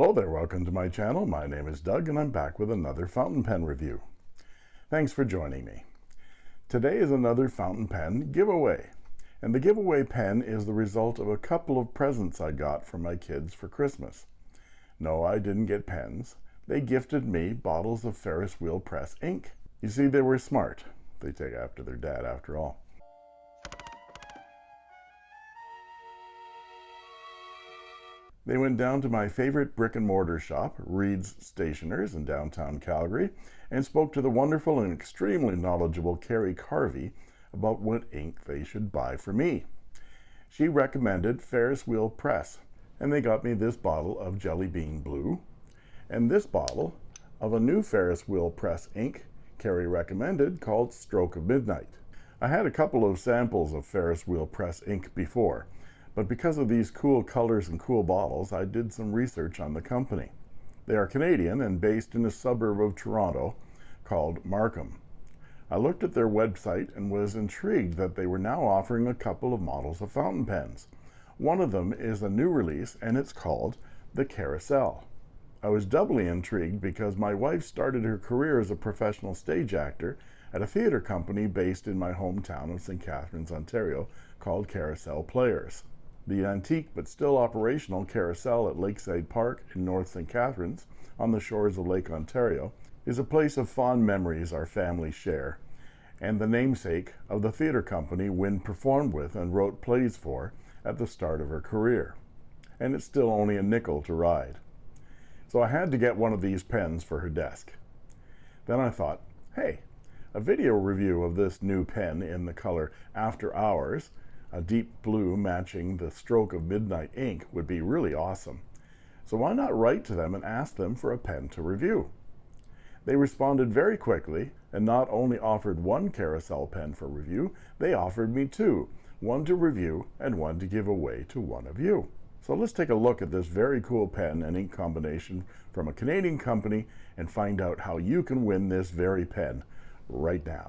Hello there, welcome to my channel. My name is Doug and I'm back with another fountain pen review. Thanks for joining me. Today is another fountain pen giveaway. And the giveaway pen is the result of a couple of presents I got from my kids for Christmas. No, I didn't get pens. They gifted me bottles of Ferris wheel press ink. You see, they were smart. They take after their dad after all. They went down to my favorite brick and mortar shop, Reid's Stationers in downtown Calgary, and spoke to the wonderful and extremely knowledgeable Carrie Carvey about what ink they should buy for me. She recommended Ferris Wheel Press, and they got me this bottle of Jelly Bean Blue, and this bottle of a new Ferris Wheel Press ink Carrie recommended called Stroke of Midnight. I had a couple of samples of Ferris Wheel Press ink before, but because of these cool colors and cool bottles, I did some research on the company. They are Canadian and based in a suburb of Toronto called Markham. I looked at their website and was intrigued that they were now offering a couple of models of fountain pens. One of them is a new release and it's called the Carousel. I was doubly intrigued because my wife started her career as a professional stage actor at a theater company based in my hometown of St. Catharines, Ontario called Carousel Players. The antique but still operational carousel at Lakeside Park in North St. Catharines on the shores of Lake Ontario is a place of fond memories our family share, and the namesake of the theater company Wynne performed with and wrote plays for at the start of her career. And it's still only a nickel to ride. So I had to get one of these pens for her desk. Then I thought, hey, a video review of this new pen in the color After Hours, a deep blue matching the stroke of midnight ink would be really awesome. So why not write to them and ask them for a pen to review? They responded very quickly and not only offered one carousel pen for review, they offered me two, one to review and one to give away to one of you. So let's take a look at this very cool pen and ink combination from a Canadian company and find out how you can win this very pen right now.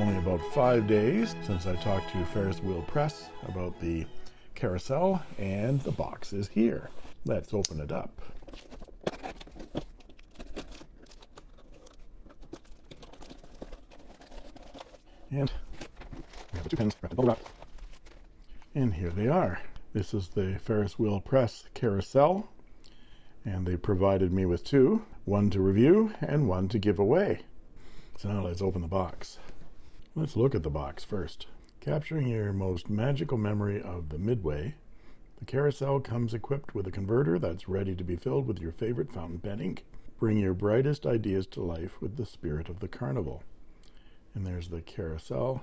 Only about five days since I talked to Ferris Wheel Press about the carousel, and the box is here. Let's open it up. And we have the two pins bubble wrap. And here they are. This is the Ferris Wheel Press carousel. And they provided me with two, one to review and one to give away. So now let's open the box. Let's look at the box first. Capturing your most magical memory of the Midway, the carousel comes equipped with a converter that's ready to be filled with your favorite fountain pen ink. Bring your brightest ideas to life with the spirit of the carnival. And there's the carousel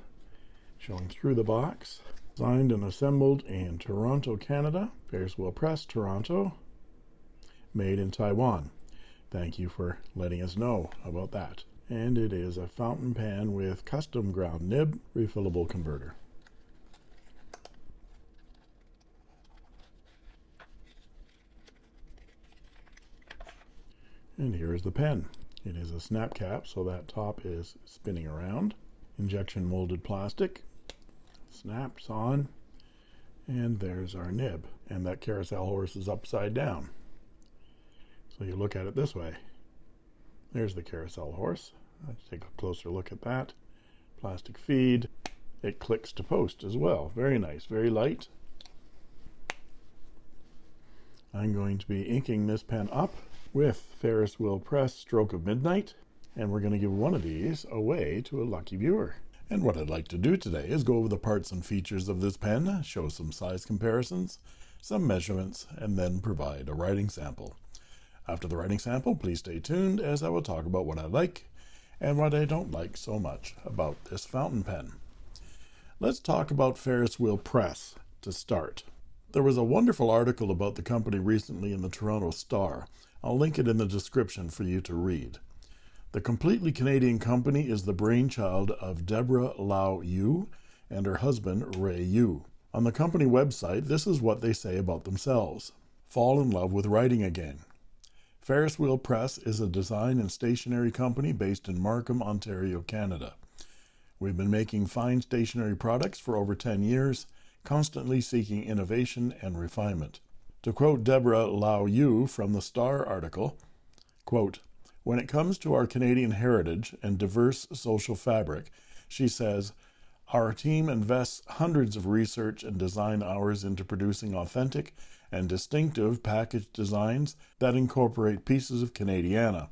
showing through the box. Designed and assembled in Toronto, Canada. Ferris Wheel Press, Toronto. Made in Taiwan. Thank you for letting us know about that and it is a fountain pen with custom ground nib refillable converter. And here is the pen. It is a snap cap, so that top is spinning around. Injection molded plastic. Snaps on. And there's our nib. And that carousel horse is upside down. So you look at it this way. There's the carousel horse. Let's take a closer look at that. Plastic feed. It clicks to post as well. Very nice, very light. I'm going to be inking this pen up with Ferris Wheel Press Stroke of Midnight, and we're going to give one of these away to a lucky viewer. And what I'd like to do today is go over the parts and features of this pen, show some size comparisons, some measurements, and then provide a writing sample. After the writing sample, please stay tuned as I will talk about what I like and what I don't like so much about this fountain pen. Let's talk about Ferris Wheel Press to start. There was a wonderful article about the company recently in the Toronto Star. I'll link it in the description for you to read. The completely Canadian company is the brainchild of Deborah Lau Yu and her husband Ray Yu. On the company website, this is what they say about themselves. Fall in love with writing again. Ferris Wheel Press is a design and stationery company based in Markham, Ontario, Canada. We've been making fine stationery products for over 10 years, constantly seeking innovation and refinement. To quote Deborah Lau Yu from the Star article, quote, when it comes to our Canadian heritage and diverse social fabric, she says, our team invests hundreds of research and design hours into producing authentic and distinctive package designs that incorporate pieces of Canadiana,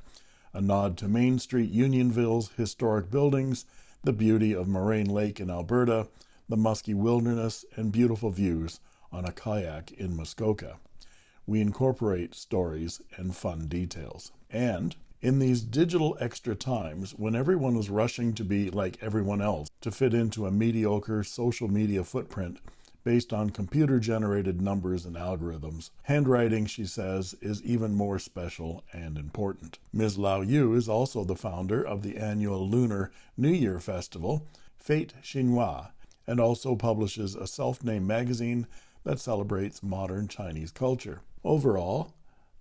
a nod to Main Street Unionville's historic buildings, the beauty of Moraine Lake in Alberta, the musky wilderness, and beautiful views on a kayak in Muskoka. We incorporate stories and fun details. And in these digital extra times, when everyone is rushing to be like everyone else to fit into a mediocre social media footprint based on computer generated numbers and algorithms, handwriting, she says, is even more special and important. Ms. Lau Yu is also the founder of the annual Lunar New Year Festival, Fete Chinois, and also publishes a self named magazine that celebrates modern Chinese culture. Overall,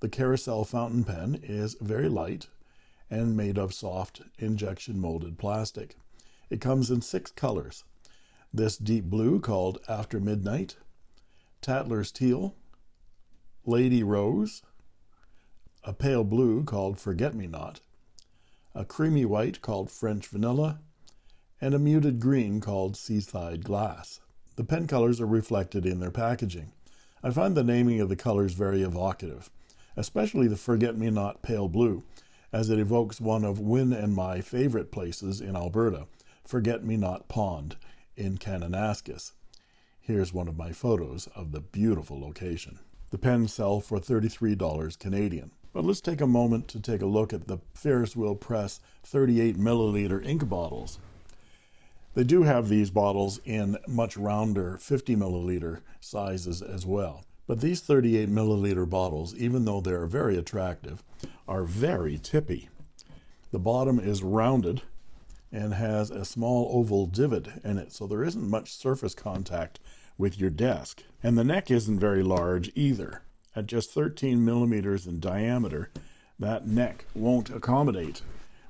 the Carousel fountain pen is very light and made of soft injection molded plastic. It comes in six colors. This deep blue called After Midnight, Tatler's Teal, Lady Rose, a pale blue called Forget Me Not, a creamy white called French Vanilla, and a muted green called Seaside Glass. The pen colors are reflected in their packaging. I find the naming of the colors very evocative, especially the Forget Me Not pale blue, as it evokes one of Win and my favorite places in Alberta, Forget Me Not Pond in Kananaskis. Here's one of my photos of the beautiful location. The pens sell for $33 Canadian. But let's take a moment to take a look at the Ferris Wheel Press 38 milliliter ink bottles. They do have these bottles in much rounder 50 milliliter sizes as well. But these 38 milliliter bottles, even though they're very attractive, are very tippy. The bottom is rounded and has a small oval divot in it, so there isn't much surface contact with your desk. And the neck isn't very large either. At just 13 millimeters in diameter, that neck won't accommodate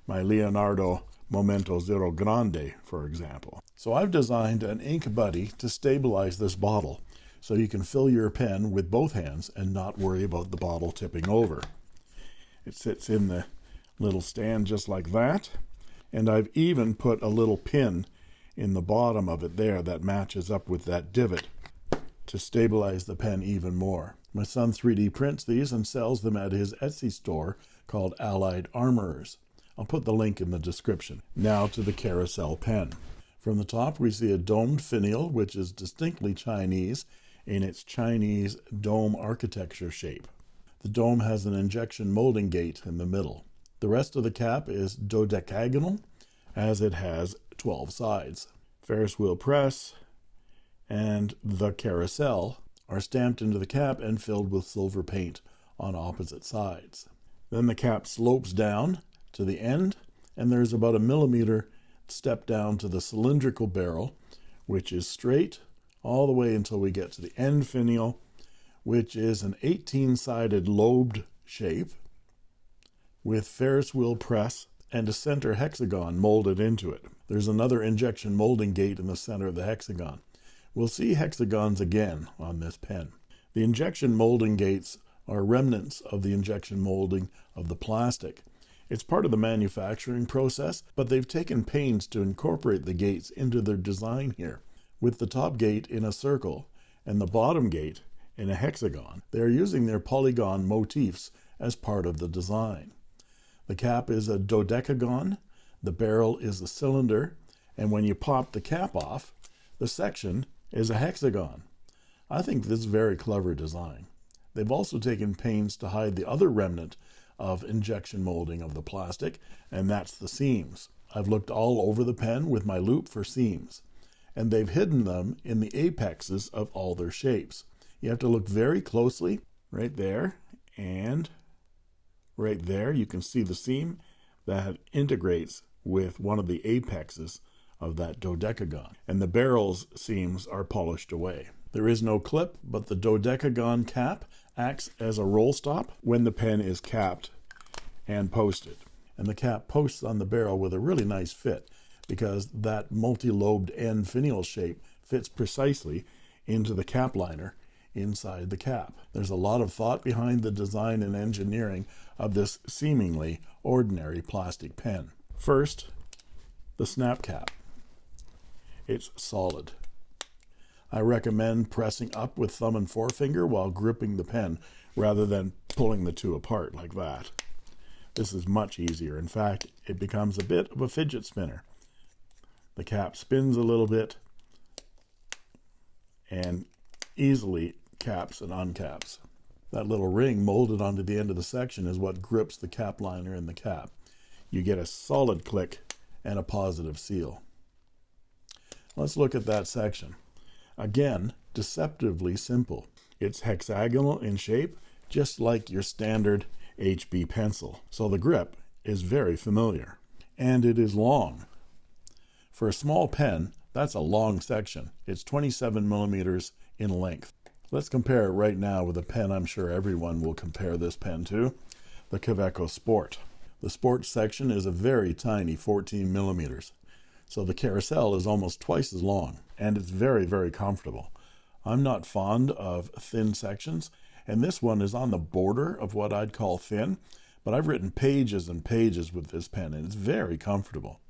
my Leonardo Momento Zero Grande, for example. So I've designed an ink buddy to stabilize this bottle so you can fill your pen with both hands and not worry about the bottle tipping over. It sits in the little stand just like that. And I've even put a little pin in the bottom of it there that matches up with that divot to stabilize the pen even more. My son 3D prints these and sells them at his Etsy store called Allied Armorers. I'll put the link in the description. Now to the carousel pen. From the top we see a domed finial which is distinctly Chinese in its Chinese dome architecture shape. The dome has an injection molding gate in the middle. The rest of the cap is dodecagonal, as it has 12 sides. Ferris wheel press and the carousel are stamped into the cap and filled with silver paint on opposite sides. Then the cap slopes down to the end, and there's about a millimeter step down to the cylindrical barrel, which is straight all the way until we get to the end finial which is an 18 sided lobed shape with Ferris wheel press and a center hexagon molded into it. There's another injection molding gate in the center of the hexagon. We'll see hexagons again on this pen. The injection molding gates are remnants of the injection molding of the plastic. It's part of the manufacturing process, but they've taken pains to incorporate the gates into their design here, with the top gate in a circle and the bottom gate in a hexagon. They are using their polygon motifs as part of the design. The cap is a dodecagon, the barrel is a cylinder, and when you pop the cap off, the section is a hexagon. I think this is very clever design. They've also taken pains to hide the other remnant of injection molding of the plastic, and that's the seams. I've looked all over the pen with my loupe for seams, and they've hidden them in the apexes of all their shapes. You have to look very closely right there and right there. You can see the seam that integrates with one of the apexes of that dodecagon. And the barrel's seams are polished away. There is no clip, but the dodecagon cap acts as a roll stop when the pen is capped and posted. And the cap posts on the barrel with a really nice fit. because that multi-lobed end finial shape fits precisely into the cap liner inside the cap. There's a lot of thought behind the design and engineering of this seemingly ordinary plastic pen. First, the snap cap. It's solid. I recommend pressing up with thumb and forefinger while gripping the pen rather than pulling the two apart like that. This is much easier. In fact, it becomes a bit of a fidget spinner. The cap spins a little bit and easily caps and uncaps. That little ring molded onto the end of the section is what grips the cap liner in the cap. You get a solid click and a positive seal. Let's look at that section. Again, deceptively simple. It's hexagonal in shape, just like your standard HB pencil. So the grip is very familiar. And it is long. For a small pen, that's a long section. It's 27 millimeters in length. Let's compare it right now with a pen I'm sure everyone will compare this pen to, the Kaweco Sport. The Sport section is a very tiny 14 millimeters. So the carousel is almost twice as long and it's very, very comfortable. I'm not fond of thin sections and this one is on the border of what I'd call thin, but I've written pages and pages with this pen and it's very comfortable.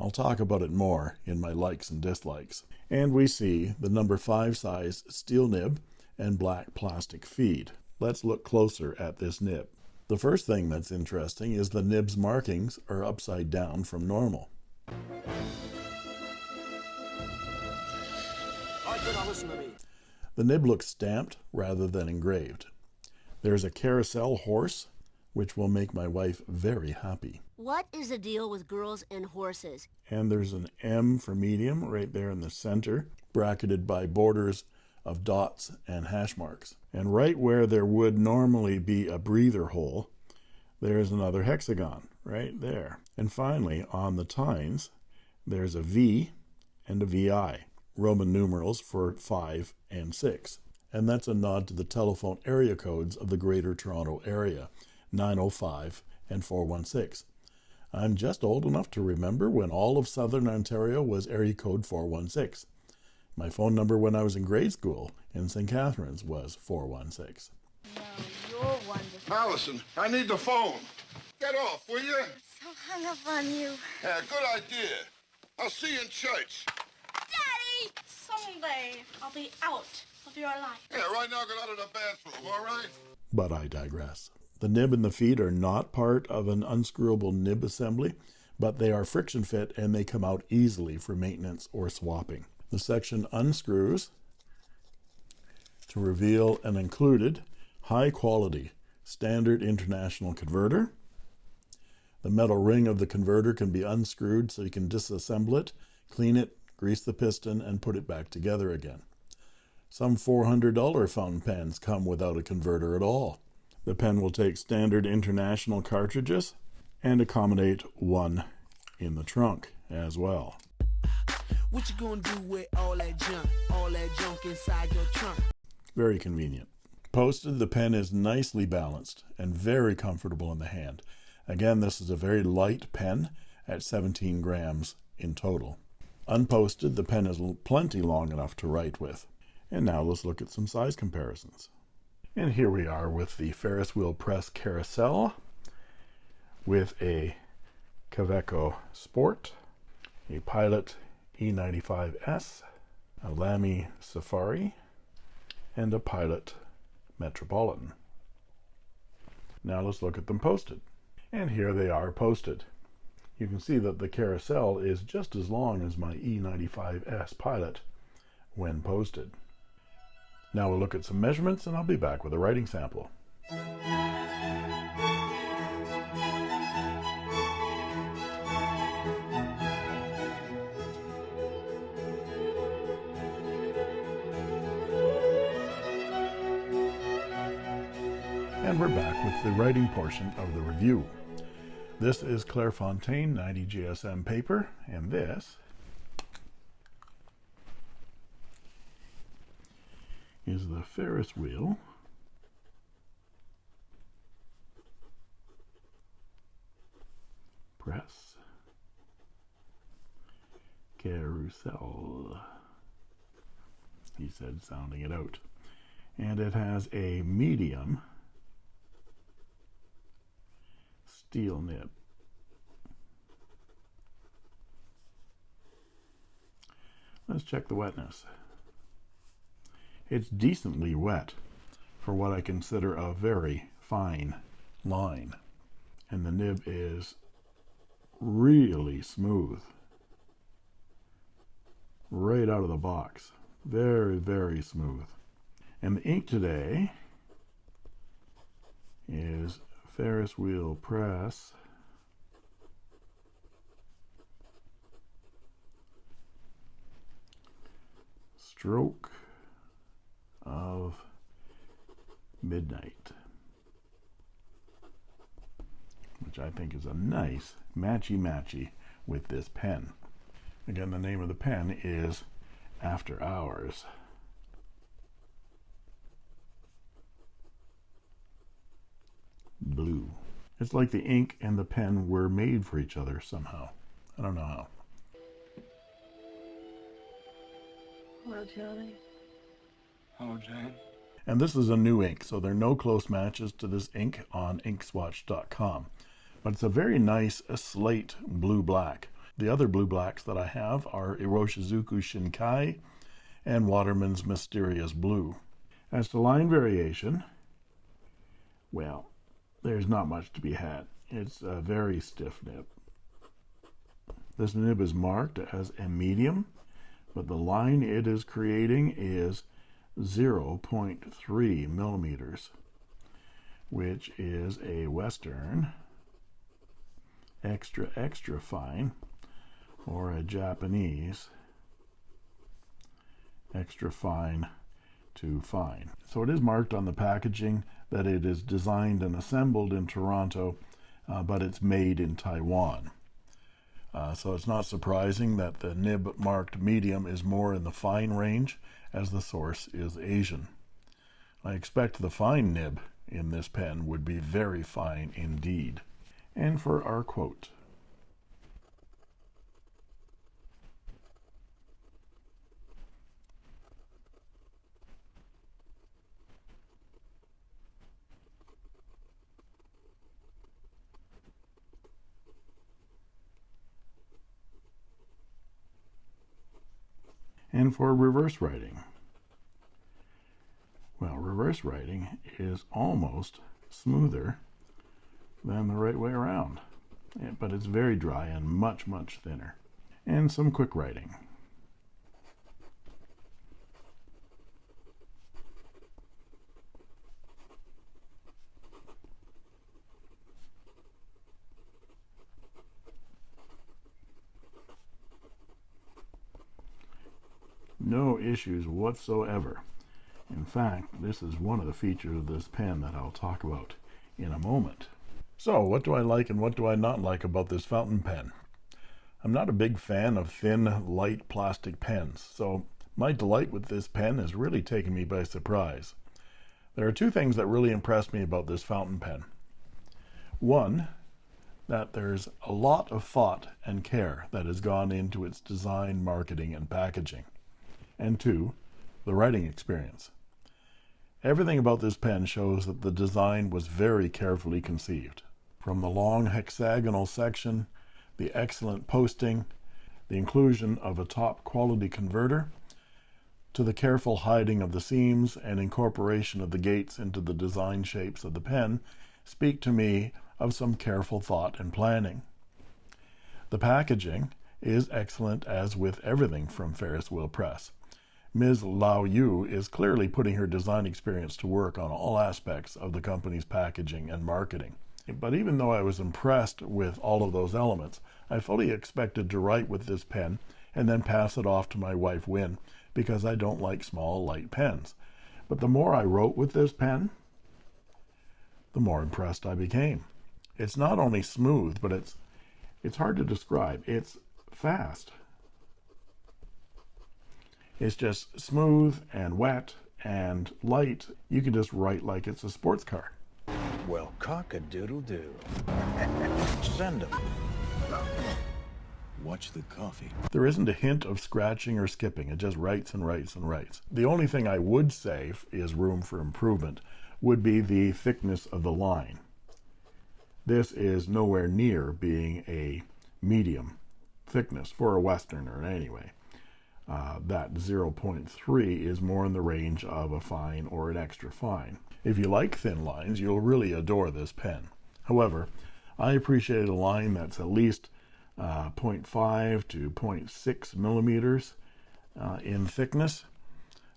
I'll talk about it more in my likes and dislikes. And we see the number 5 size steel nib and black plastic feed. Let's look closer at this nib. The first thing that's interesting is the nib's markings are upside down from normal. The nib looks stamped rather than engraved. There's a carousel horse, which will make my wife very happy. What is the deal with girls and horses? And there's an M for medium right there in the center, bracketed by borders of dots and hash marks. And right where there would normally be a breather hole, there's another hexagon right there. And finally, on the tines, there's a V and a VI, Roman numerals for 5 and 6. And that's a nod to the telephone area codes of the Greater Toronto Area, 905 and 416. I'm just old enough to remember when all of Southern Ontario was area code 416. My phone number when I was in grade school in St. Catharines was 416. No, you're wonderful. Allison, I need the phone. Get off, will you? So hung up on you. Yeah, good idea. I'll see you in church. Daddy! Someday I'll be out of your life. Yeah, right now get out of the bathroom, all right? But I digress. The nib and the feed are not part of an unscrewable nib assembly, but they are friction fit and they come out easily for maintenance or swapping. The section unscrews to reveal an included high quality standard international converter. The metal ring of the converter can be unscrewed so you can disassemble it, clean it, grease the piston, and put it back together again. Some $400 fountain pens come without a converter at all. The pen will take standard international cartridges and accommodate one in the trunk as well. What you gonna do with all that junk, all that junk inside your trunk? Very convenient. Posted, the pen is nicely balanced and very comfortable in the hand. Again, this is a very light pen at 17 grams in total. Unposted, the pen is plenty long enough to write with. And now let's look at some size comparisons. And here we are with the Ferris wheel press carousel with a Kaweco Sport, a Pilot E95S, a Lamy Safari, and a Pilot Metropolitan. Now let's look at them posted. And here they are posted. You can see that the carousel is just as long as my E95S Pilot when posted. Now we'll look at some measurements and I'll be back with a writing sample. And we're back with the writing portion of the review. This is Clairefontaine 90 GSM paper, and this is the Ferris wheel press Carousel. He said, sounding it out. And it has a medium steel nib. Let's check the wetness. It's decently wet for what I consider a very fine line. And the nib is really smooth. Right out of the box. Very, very smooth. And the ink today is Ferris Wheel Press. Stroke of Midnight, which I think is a nice matchy matchy with this pen. Again, the name of the pen is After Hours. Blue. It's like the ink and the pen were made for each other somehow. I don't know how. Hello, Johnny. Jane. And this is a new ink, so there are no close matches to this ink on inkswatch.com. But it's a very nice uh, slate blue black. The other blue blacks that I have are Iroshizuku Shinkai and Waterman's Mysterious Blue. As to line variation, well, there's not much to be had. It's a very stiff nib. This nib is marked as a medium, but the line it is creating is 0.3 millimeters, which is a Western extra extra fine or a Japanese extra fine to fine. So it is marked on the packaging that it is designed and assembled in Toronto, uh, but it's made in Taiwan. Uh, so it's not surprising that the nib marked medium is more in the fine range as the source is Asian. I expect the fine nib in this pen would be very fine indeed. And for our quote, for reverse writing. Well, reverse writing is almost smoother than the right way around, but it's very dry and much, much thinner. And some quick writing. No issues whatsoever. In fact, this is one of the features of this pen that I'll talk about in a moment. So, what do I like and what do I not like about this fountain pen? I'm not a big fan of thin, light plastic pens, so my delight with this pen has really taken me by surprise. There are two things that really impressed me about this fountain pen. One, that there's a lot of thought and care that has gone into its design, marketing, and packaging and two, the writing experience. Everything about this pen shows that the design was very carefully conceived. From the long hexagonal section, the excellent posting, the inclusion of a top quality converter, to the careful hiding of the seams and incorporation of the gates into the design shapes of the pen, speak to me of some careful thought and planning. The packaging is excellent as with everything from Ferris Wheel Press. Ms. Lau Yu is clearly putting her design experience to work on all aspects of the company's packaging and marketing. But even though I was impressed with all of those elements, I fully expected to write with this pen and then pass it off to my wife Win because I don't like small, light pens. But the more I wrote with this pen, the more impressed I became. It's not only smooth, but it's it's hard to describe. It's fast. It's just smooth and wet and light. You can just write like it's a sports car. Well, cock a doodle doo. Send them. Watch the coffee. There isn't a hint of scratching or skipping. It just writes and writes and writes. The only thing I would say is room for improvement would be the thickness of the line. This is nowhere near being a medium thickness for a Westerner anyway. Uh, that 0.3 is more in the range of a fine or an extra fine. If you like thin lines, you'll really adore this pen. However, I appreciate a line that's at least uh, 0.5 to 0.6 millimeters uh, in thickness,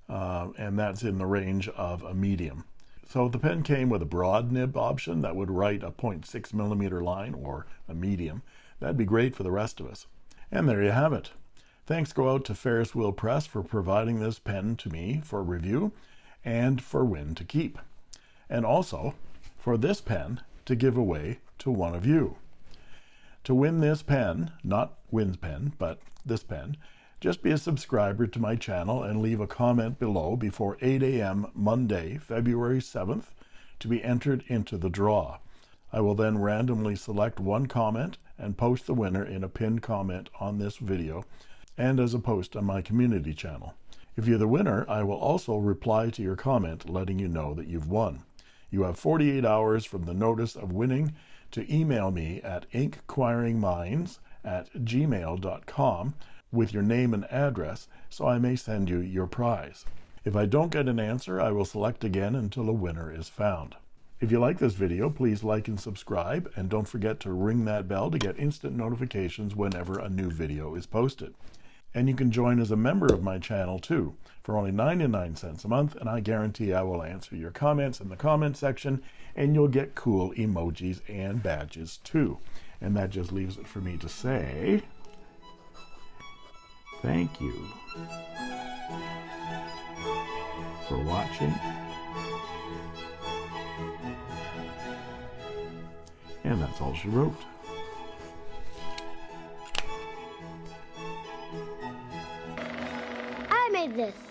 uh, and that's in the range of a medium. So the pen came with a broad nib option that would write a 0.6 millimeter line or a medium. That'd be great for the rest of us. And there you have it. Thanks go out to Ferris Wheel Press for providing this pen to me for review and for Win to keep. And also for this pen to give away to one of you. To win this pen, not Win's pen, but this pen, just be a subscriber to my channel and leave a comment below before 8 a.m. Monday, February 7th, to be entered into the draw. I will then randomly select one comment and post the winner in a pinned comment on this video and as a post on my community channel. If you're the winner, I will also reply to your comment letting you know that you've won. You have 48 hours from the notice of winning to email me at inquiringminds at gmail.com with your name and address so I may send you your prize. If I don't get an answer, I will select again until a winner is found. If you like this video, please like and subscribe, and don't forget to ring that bell to get instant notifications whenever a new video is posted. And you can join as a member of my channel too, for only 99 cents a month, and I guarantee I will answer your comments in the comment section, and you'll get cool emojis and badges too. And that just leaves it for me to say, thank you for watching. And that's all she wrote. This.